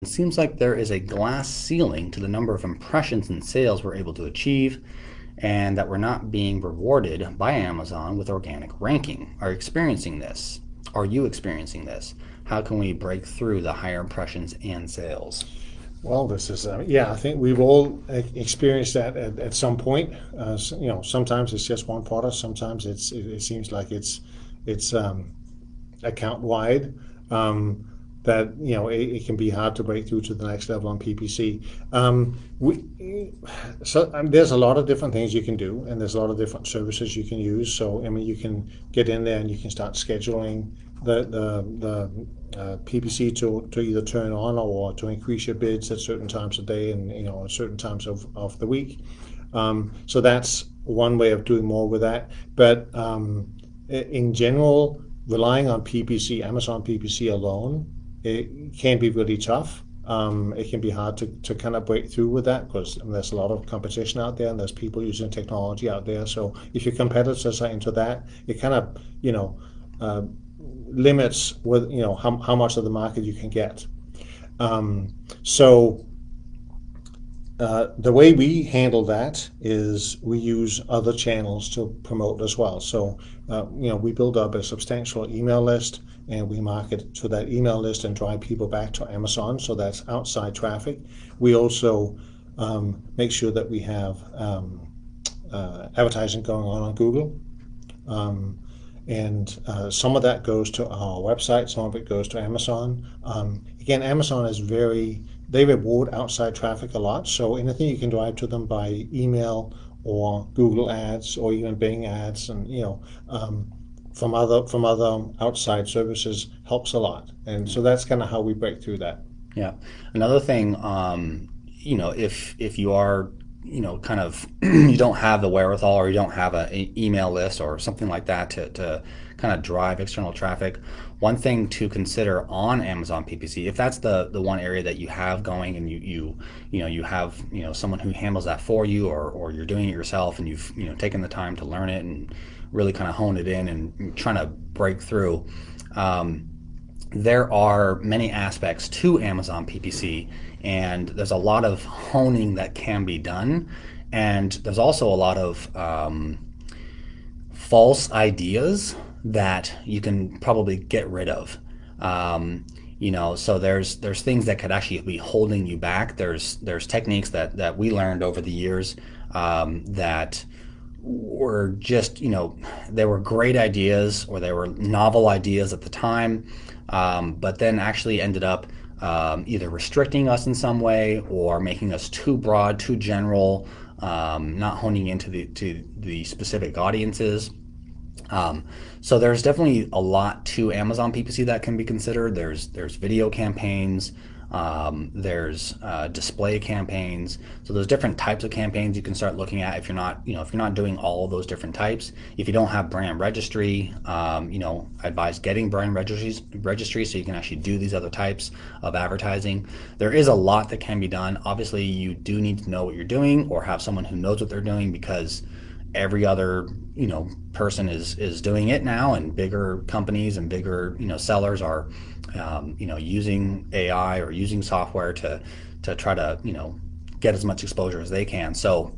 It seems like there is a glass ceiling to the number of impressions and sales we're able to achieve, and that we're not being rewarded by Amazon with organic ranking. Are you experiencing this? Are you experiencing this? How can we break through the higher impressions and sales? Well, this is uh, yeah. I think we've all experienced that at, at some point. Uh, you know, sometimes it's just one product. Sometimes it's it, it seems like it's it's um, account wide. Um, that you know it, it, can be hard to break through to the next level on PPC. Um, we, so um, there's a lot of different things you can do, and there's a lot of different services you can use. So I mean, you can get in there and you can start scheduling the the, the uh, PPC to, to either turn on or to increase your bids at certain times of day and you know at certain times of, of the week. Um, so that's one way of doing more with that. But um, in general, relying on PPC, Amazon PPC alone it can be really tough. Um, it can be hard to, to kind of break through with that because there's a lot of competition out there and there's people using technology out there. So if your competitors are into that, it kind of, you know, uh, limits with, you know, how, how much of the market you can get. Um, so uh, the way we handle that is we use other channels to promote as well. So, uh, you know, we build up a substantial email list and we market to that email list and drive people back to Amazon. So that's outside traffic. We also um, make sure that we have um, uh, advertising going on on Google. Um, and uh, some of that goes to our website, some of it goes to Amazon. Um, again, Amazon is very they reward outside traffic a lot. So anything you can drive to them by email or Google Ads or even Bing Ads, and you know, um, from other from other outside services helps a lot. And so that's kind of how we break through that. Yeah. Another thing, um, you know, if if you are you know, kind of you don't have the wherewithal or you don't have an email list or something like that to, to kind of drive external traffic, one thing to consider on Amazon PPC, if that's the the one area that you have going and you you you know you have you know someone who handles that for you or or you're doing it yourself and you've you know taken the time to learn it and really kind of hone it in and trying to break through. Um, there are many aspects to Amazon PPC, and there's a lot of honing that can be done. And there's also a lot of um, false ideas that you can probably get rid of. Um, you know, so there's there's things that could actually be holding you back. There's there's techniques that that we learned over the years um, that were just you know they were great ideas or they were novel ideas at the time, um, but then actually ended up um, either restricting us in some way or making us too broad, too general, um, not honing into the to the specific audiences. Um, so there's definitely a lot to Amazon PPC that can be considered. There's there's video campaigns, um, there's uh, display campaigns. So there's different types of campaigns you can start looking at if you're not you know if you're not doing all those different types. If you don't have brand registry, um, you know I advise getting brand registries registry so you can actually do these other types of advertising. There is a lot that can be done. Obviously, you do need to know what you're doing or have someone who knows what they're doing because every other you know person is is doing it now and bigger companies and bigger you know sellers are um, you know using AI or using software to to try to you know get as much exposure as they can. So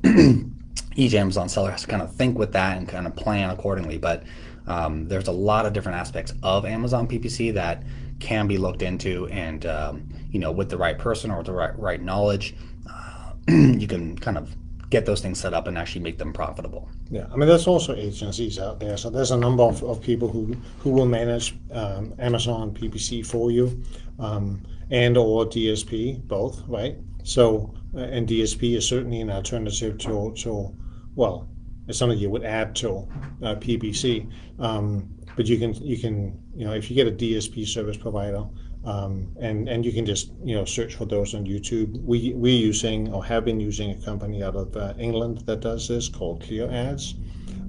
each Amazon seller has to kind of think with that and kind of plan accordingly. But um, there's a lot of different aspects of Amazon PPC that can be looked into and um, you know with the right person or the right, right knowledge uh, you can kind of get those things set up and actually make them profitable. Yeah, I mean, there's also agencies out there. So there's a number of, of people who, who will manage um, Amazon PPC for you um, and or DSP, both, right? So, uh, and DSP is certainly an alternative to, to well, it's something you would add to uh, PPC. Um, but you can, you can, you know, if you get a DSP service provider, um, and and you can just you know search for those on YouTube. We we're using or have been using a company out of uh, England that does this called Clear Ads,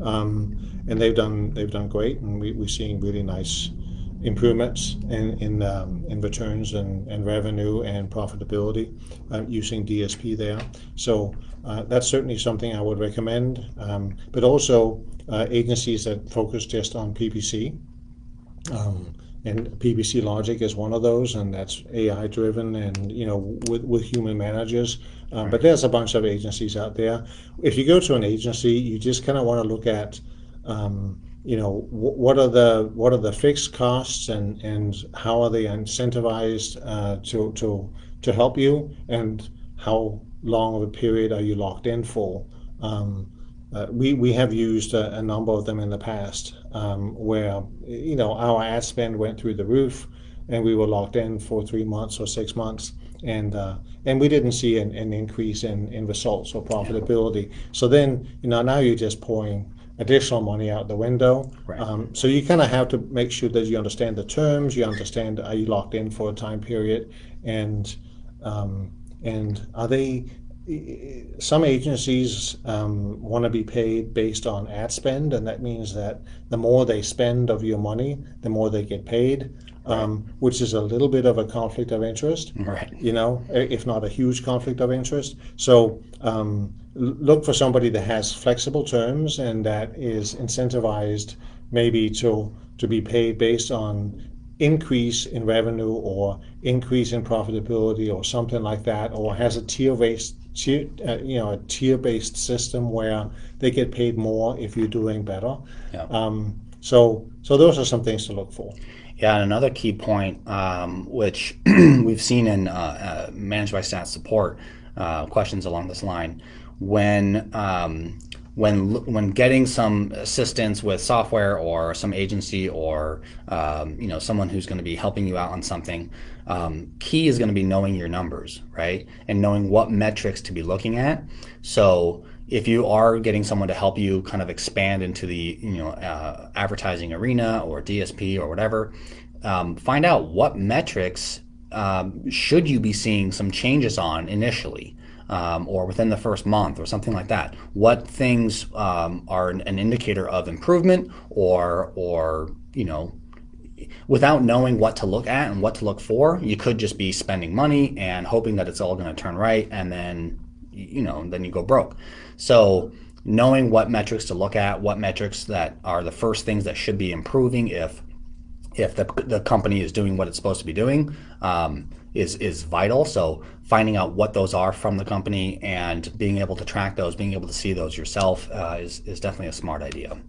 um, and they've done they've done great, and we, we're seeing really nice improvements in in, um, in returns and, and revenue and profitability uh, using DSP there. So uh, that's certainly something I would recommend. Um, but also uh, agencies that focus just on PPC. Um, and PBC Logic is one of those, and that's AI driven and you know with, with human managers. Um, But there's a bunch of agencies out there. If you go to an agency, you just kind of want to look at um, you know what are the what are the fixed costs and and how are they incentivized uh, to to to help you and how long of a period are you locked in for um, uh, we we have used a, a, number of them in the past um, where you know our ad spend went through the roof and we were locked in for three months or six months and uh, and we didn't see an, an increase in, in results or profitability so then you know now you're just pouring additional money out the window. Right. Um, so you kind of have to make sure that you understand the terms, you understand are you locked in for a time period, and um, and are they some agencies um, want to be paid based on ad spend, and that means that the more they spend of your money, the more they get paid, right. um, which is a little bit of a conflict of interest. Right. You know, if not a huge conflict of interest. So um, look for somebody that has flexible terms and that is incentivized maybe to to be paid based on increase in revenue or increase in profitability or something like that, or has a tier based tier, uh, you know, a tier based system where they get paid more if you're doing better. Yeah. Um, so, so those are some things to look for. Yeah, and another key point, um, which we've seen in uh, uh, ManageByStats support uh, questions along this line, when um, when when getting some assistance with software or some agency or um, you know someone who's going to be helping you out on something, um, key is going to be knowing your numbers, right, and knowing what metrics to be looking at. So if you are getting someone to help you kind of expand into the you know uh, advertising arena or DSP or whatever, um, find out what metrics um, should you be seeing some changes on initially um, or within the first month or something like that. What things um, are an, an, indicator of improvement or or you know without knowing what to look at and what to look for, you could just be spending money and hoping that it's all going to turn right and then you know then you go broke. So knowing what metrics to look at, what metrics that are the first things that should be improving if if the, the company is doing what it's supposed to be doing um, is is vital. So finding out what those are from the company and being able to track those, being able to see those yourself uh, is is definitely a smart idea.